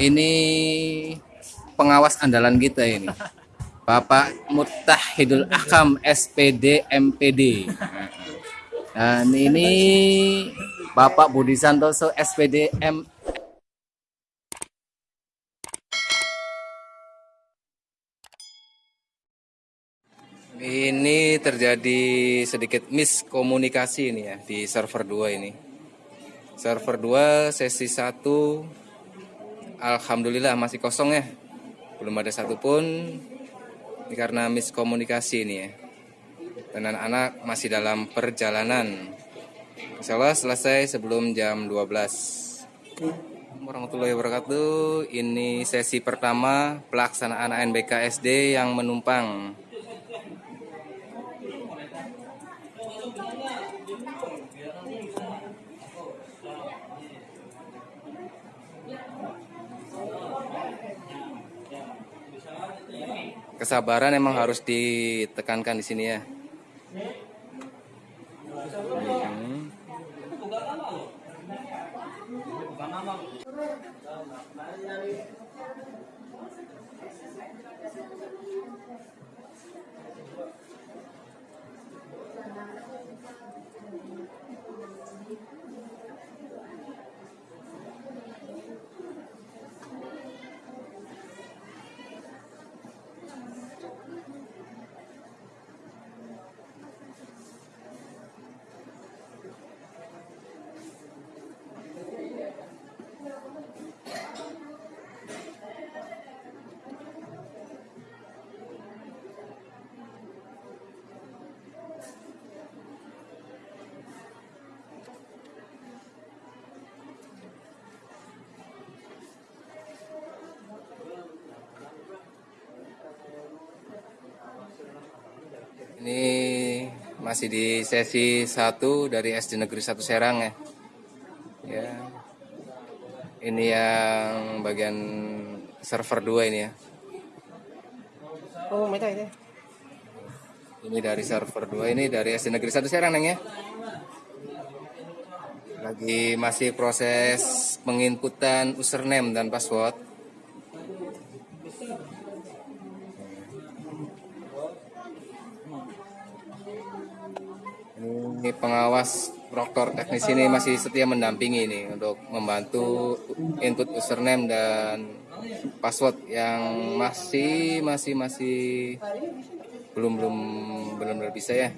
Ini pengawas andalan kita ini. Bapak Mutahidul Akam SPD MPD. Dan ini Bapak Budi Santoso SPD M Ini terjadi sedikit miskomunikasi ini ya di server 2 ini. Server 2 sesi 1 Alhamdulillah masih kosong ya. Belum ada satupun ini karena miskomunikasi ini ya. Dan anak-anak masih dalam perjalanan. Insya Allah selesai sebelum jam 12 warahmatullahi wabarakatuh. Ini sesi pertama pelaksanaan ANBK SD yang menumpang kesabaran emang harus ditekankan di sini ya. Hmm. Ini masih di sesi 1 dari SD Negeri 1 Serang ya. Ya. Ini yang bagian server 2 ini ya. Oh, meta ini. Ini dari server 2 ini dari SD Negeri 1 Serang Neng ya. Lagi masih proses penginputan username dan password. Ini pengawas proktor teknis ini masih setia mendampingi ini untuk membantu input username dan password yang masih masih masih belum belum belum belum bisa ya.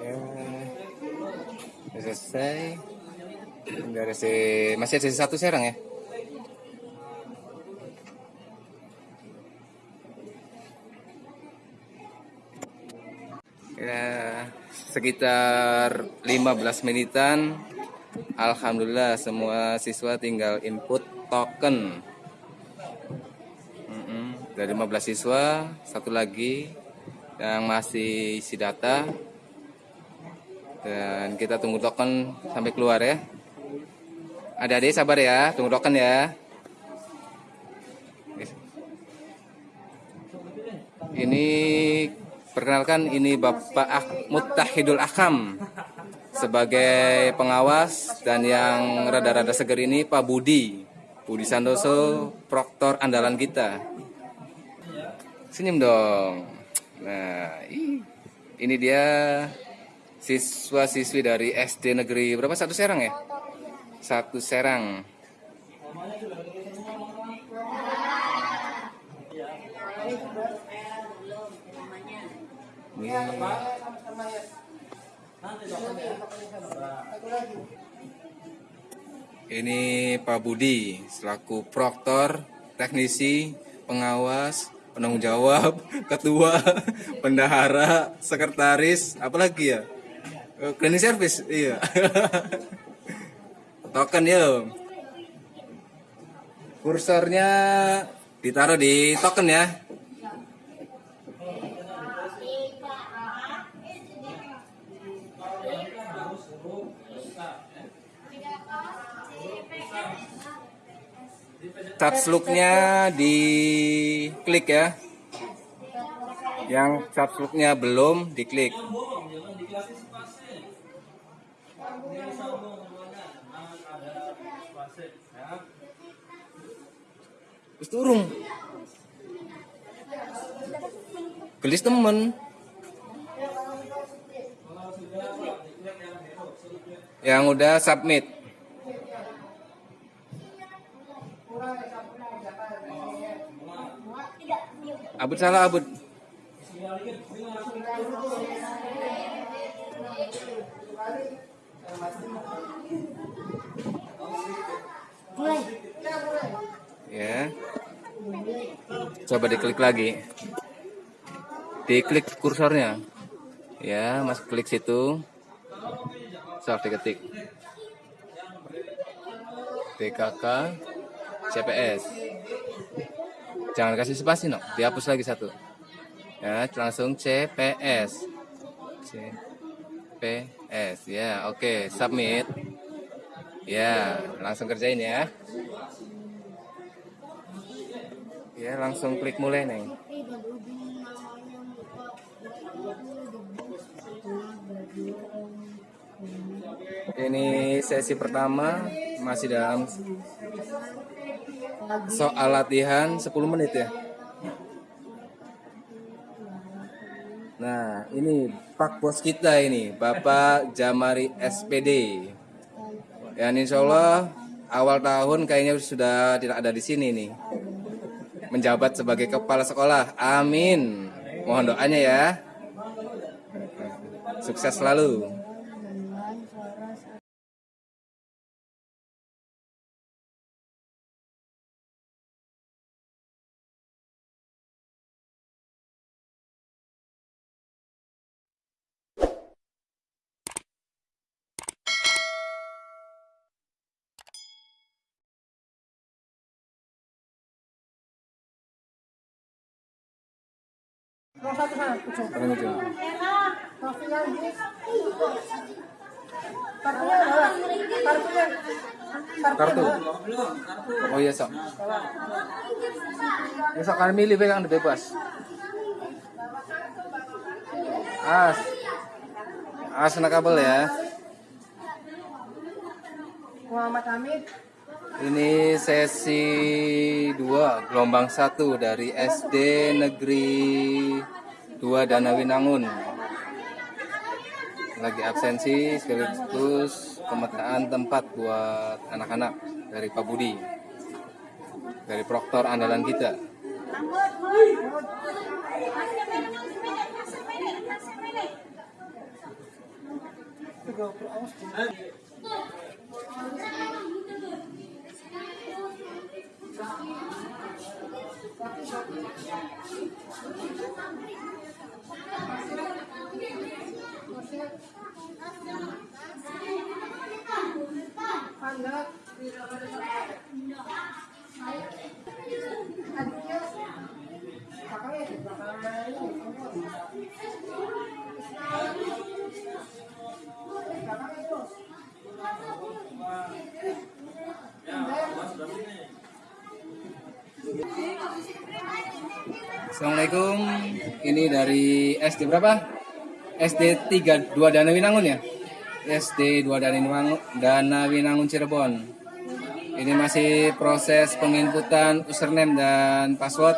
Ya, udah selesai. Dari si masih ada satu serang ya. Sekitar 15 menitan. Alhamdulillah semua siswa tinggal input token. Mm-mm, Dari 15 siswa, satu lagi yang masih isi data. Dan kita tunggu token sampai keluar ya. Adik-adik sabar ya, tunggu token ya. Ini perkenalkan ini Bapak Ak Mutahidul Akam sebagai pengawas dan yang rada-rada seger ini Pak Budi. Budi Santoso, proktor andalan kita. Senyum dong. Nah, ini dia siswa-siswi dari SD Negeri berapa satu Serang ya? Satu Serang. Ini Ini Pak Budi selaku proktor, teknisi, pengawas, penanggung jawab, ketua, bendahara, sekretaris, apalagi ya? Eh, Cleaning service, iya. Token ya. Kursornya ditaruh di token ya. Touch look-nya di klik ya. Yang subscribe-nya belum diklik. Terus turun. Gelis temen. Yang udah submit. Abut salah abut. Ya. Coba diklik lagi. Diklik kursornya. Ya, mas klik situ. So, diketik. TKK CPS. Jangan kasih spasi, no. Dihapus lagi satu. Ya, langsung CPS. CPS. Ya, oke, submit. Ya, langsung kerjain ya. Ya, langsung klik mulai nih. Ini sesi pertama masih dalam soal latihan 10 menit ya. Nah, ini Pak Bos kita ini, Bapak Jamari SPD. Dan insya Allah awal tahun kayaknya sudah tidak ada di sini nih. Menjabat sebagai kepala sekolah. Amin. Mohon doanya ya. Sukses selalu. Kartu. Oh iya sok. Ya sok kalian milih pegang bebas. As. As kena kabel ya. Muhammad Hamid Ini sesi 2 gelombang 1 dari SD Negeri 2 Danawinangun. Lagi absensi sekaligus pemetaan tempat buat anak-anak dari Pak Budi. Dari proktor andalan kita. Ya, mas. Assalamualaikum. Ini dari SD berapa? SD 3 2 Dana Winangun ya? SD 2 Dana Winangun, Dana Winangun Cirebon. Ini masih proses penginputan username dan password.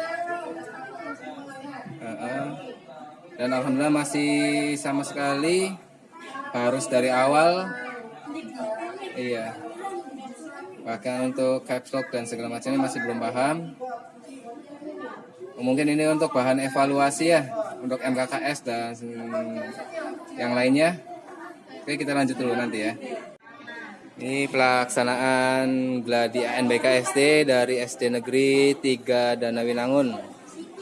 Dan alhamdulillah masih sama sekali harus dari awal. Iya. Bahkan untuk caps lock dan segala macamnya masih belum paham. Mungkin ini untuk bahan evaluasi ya untuk MKKS dan yang lainnya. Oke, kita lanjut dulu nanti ya. Ini pelaksanaan gladi ANBK SD dari SD Negeri 3 Danawinangun.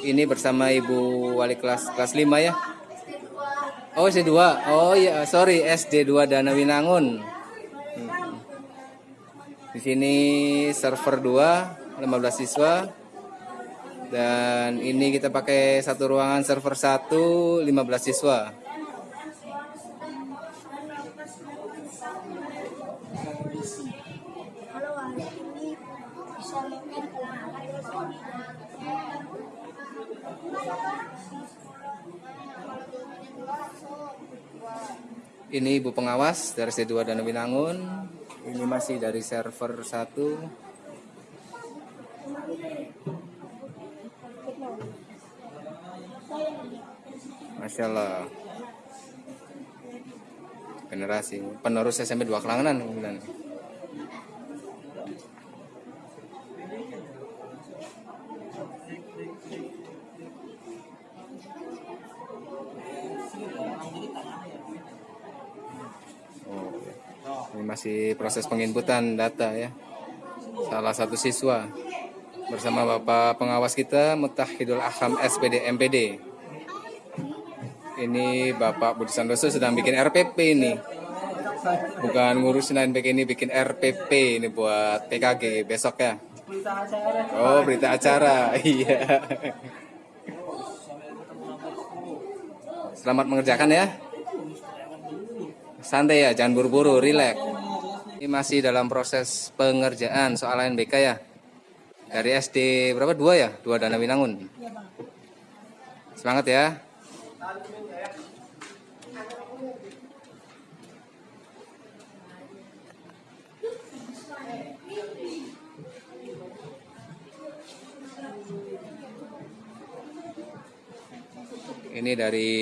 Ini bersama Ibu Wali kelas kelas 5 ya. Oh, SD 2. Oh iya, sorry, SD 2 Danawinangun. Di sini server 2, 15 siswa. Dan ini kita pakai satu ruangan server 1, 15 siswa. Ini ibu pengawas dari C2 dan Winangun. Ini masih dari server 1. Masya Allah. Generasi penerus SMP 2 Kelangenan kemudian. Masih proses penginputan data ya. Salah satu siswa bersama Bapak pengawas kita Mutahidul Aham SPD MPD. Ini Bapak Budi Santoso sedang bikin RPP ini. Bukan ngurusin NPK ini bikin RPP ini buat PKG besok ya. Oh, berita acara. Iya. Selamat mengerjakan ya. Santai ya, jangan buru-buru, rileks. Ini masih dalam proses pengerjaan soal NBK ya. Dari SD berapa? Dua ya? Dua Dana Winangun. Semangat ya. Ini dari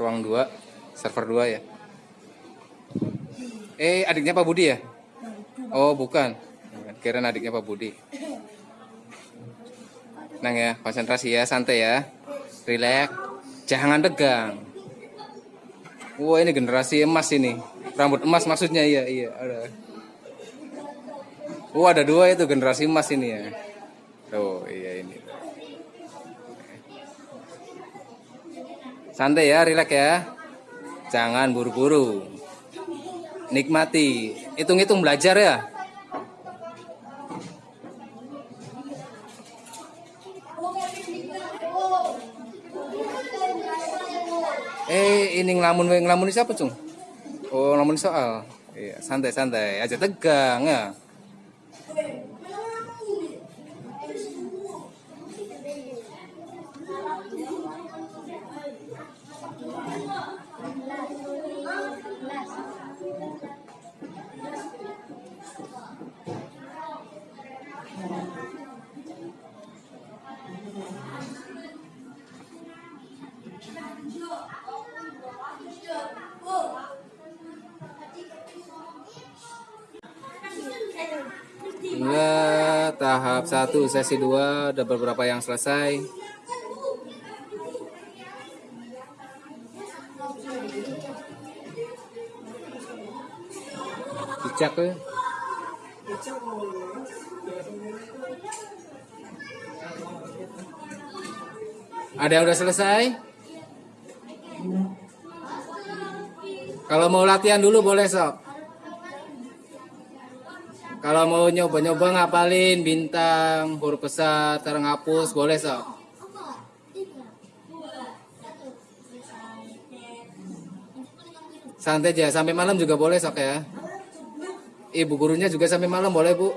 ruang 2, server 2 ya. Eh, adiknya Pak Budi ya? Oh, bukan. Kirain adiknya Pak Budi. Nang ya, konsentrasi ya, santai ya. Relax. Jangan tegang. Wah, ini generasi emas ini. Rambut emas maksudnya iya, iya, ada. Wah, ada dua itu generasi emas ini ya. Oh, iya ini. Santai ya, relax ya. Jangan buru-buru. Nikmati. Hitung-hitung belajar ya. Eh, ini ngelamun ngelamun siapa, Cung? Oh, ngelamun soal. Iya, santai-santai aja tegang ya. Hingga tahap 1 sesi 2 ada beberapa yang selesai. Dicak ya. Ada yang udah selesai? Kalau mau latihan dulu boleh sok. Kalau mau nyoba-nyoba ngapalin bintang, huruf besar, cara ngapus, boleh sok. Santai aja, sampai malam juga boleh sok ya. Ibu gurunya juga sampai malam boleh bu.